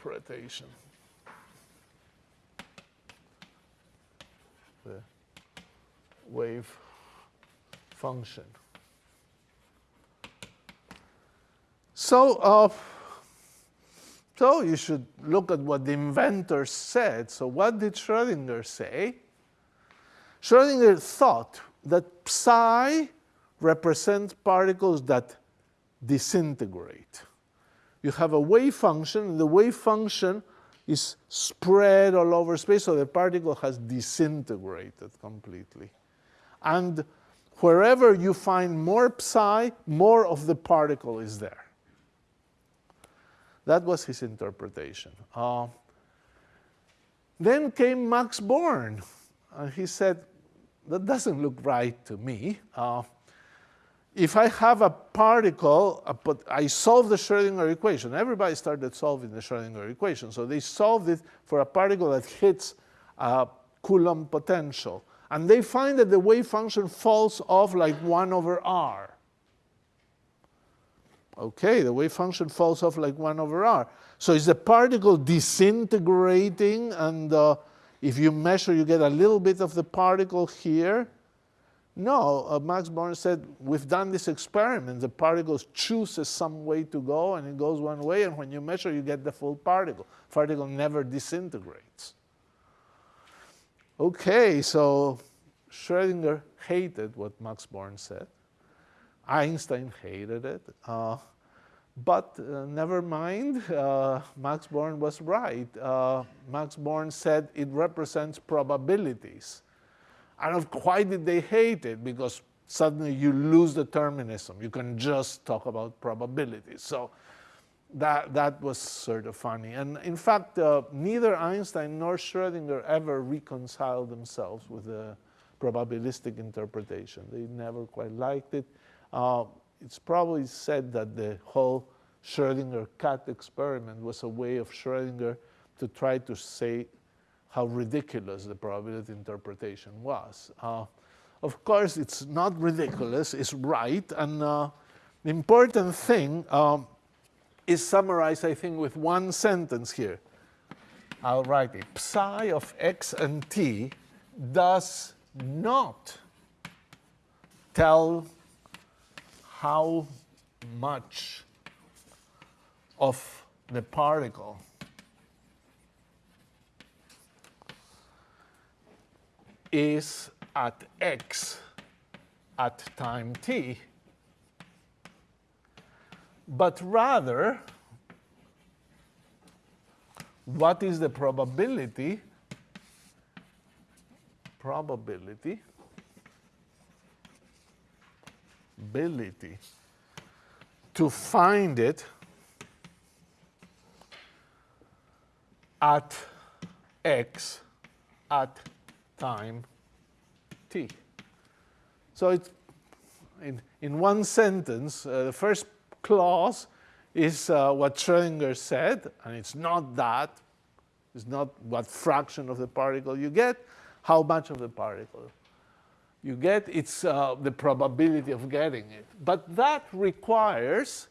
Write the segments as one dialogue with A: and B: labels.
A: interpretation. The wave function. So, uh, so you should look at what the inventor said. So what did Schrodinger say? Schrodinger thought that psi represents particles that disintegrate. You have a wave function, and the wave function is spread all over space, so the particle has disintegrated completely. And wherever you find more psi, more of the particle is there. That was his interpretation. Uh, then came Max Born, and he said, that doesn't look right to me. Uh, if I have a particle, but I solve the Schrodinger equation. Everybody started solving the Schrodinger equation. So they solved it for a particle that hits a Coulomb potential. And they find that the wave function falls off like 1 over r. Okay, the wave function falls off like 1 over r. So is the particle disintegrating? And uh, if you measure, you get a little bit of the particle here. No, uh, Max Born said, we've done this experiment. The particle chooses some way to go, and it goes one way, and when you measure, you get the full particle. Particle never disintegrates. Okay, so Schrodinger hated what Max Born said. Einstein hated it. Uh, but uh, never mind, uh, Max Born was right. Uh, Max Born said it represents probabilities. And why did they hate it? Because suddenly you lose determinism. You can just talk about probabilities. So that, that was sort of funny. And in fact, uh, neither Einstein nor Schrodinger ever reconciled themselves with the probabilistic interpretation. They never quite liked it. Uh, it's probably said that the whole Schrodinger cat experiment was a way of Schrodinger to try to say how ridiculous the probability interpretation was. Uh, of course, it's not ridiculous, it's right. And uh, the important thing um, is summarized, I think, with one sentence here. I'll write it. Psi of x and t does not tell how much of the particle is at x at time t, but rather what is the probability probability ability to find it at x at time t. So it's in, in one sentence, uh, the first clause is uh, what Schrodinger said, and it's not that. It's not what fraction of the particle you get, how much of the particle you get, it's uh, the probability of getting it. But that requires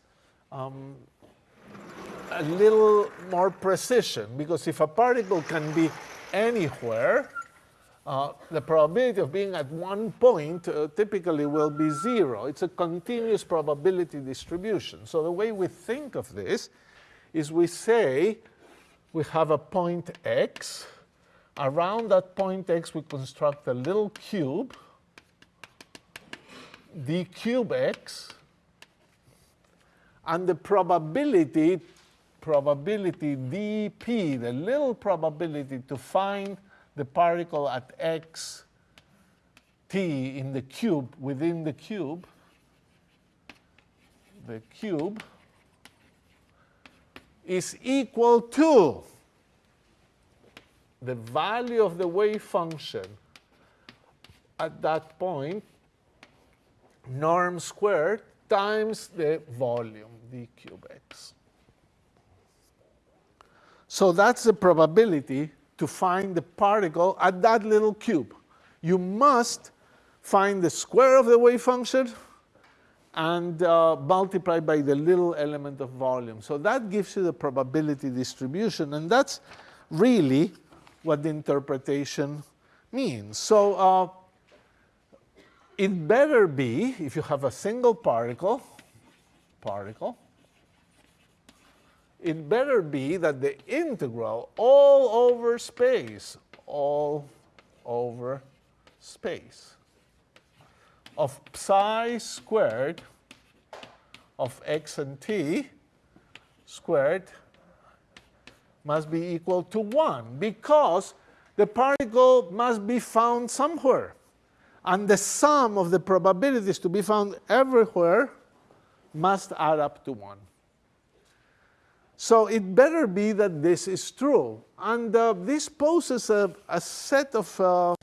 A: um, a little more precision, because if a particle can be anywhere, uh, the probability of being at one point uh, typically will be zero. It's a continuous probability distribution. So the way we think of this is we say we have a point x. Around that point x, we construct a little cube d cube x, and the probability, probability dp, the little probability to find the particle at x t in the cube, within the cube, the cube is equal to the value of the wave function at that point norm squared times the volume, d cube x. So that's the probability to find the particle at that little cube. You must find the square of the wave function and uh, multiply by the little element of volume. So that gives you the probability distribution, and that's really what the interpretation means. So uh, it better be, if you have a single particle, particle, it better be that the integral all over space, all over space of psi squared of x and t squared must be equal to 1 because the particle must be found somewhere. And the sum of the probabilities to be found everywhere must add up to 1. So it better be that this is true. And uh, this poses a, a set of uh,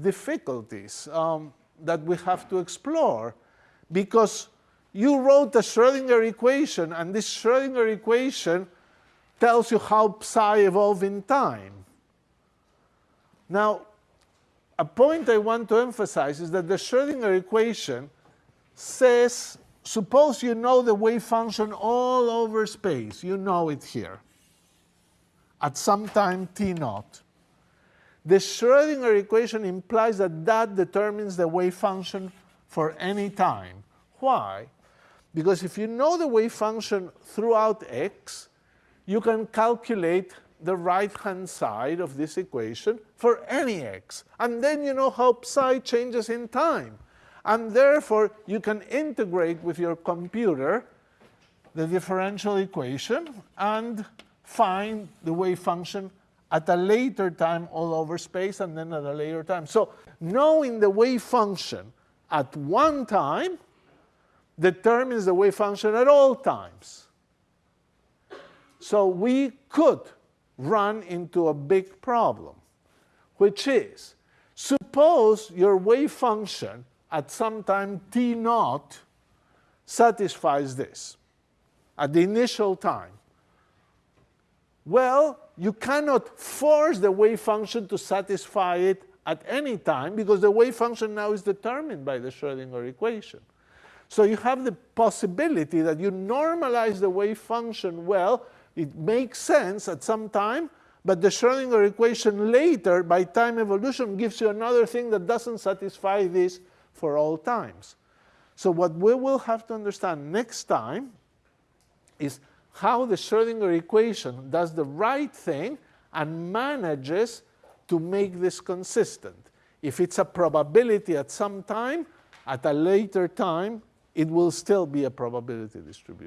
A: difficulties um, that we have to explore because you wrote a Schrodinger equation, and this Schrodinger equation tells you how psi evolve in time. Now, a point I want to emphasize is that the Schrodinger equation says, suppose you know the wave function all over space. You know it here at some time t naught. The Schrodinger equation implies that that determines the wave function for any time. Why? Because if you know the wave function throughout x, you can calculate the right-hand side of this equation for any x. And then you know how psi changes in time. And therefore, you can integrate with your computer the differential equation and find the wave function at a later time all over space and then at a later time. So knowing the wave function at one time determines the wave function at all times. So we could run into a big problem, which is, suppose your wave function at some time t naught satisfies this at the initial time. Well, you cannot force the wave function to satisfy it at any time because the wave function now is determined by the Schrodinger equation. So you have the possibility that you normalize the wave function well, it makes sense at some time, but the Schrodinger equation later, by time evolution, gives you another thing that doesn't satisfy this for all times. So what we will have to understand next time is how the Schrodinger equation does the right thing and manages to make this consistent. If it's a probability at some time, at a later time, it will still be a probability distribution.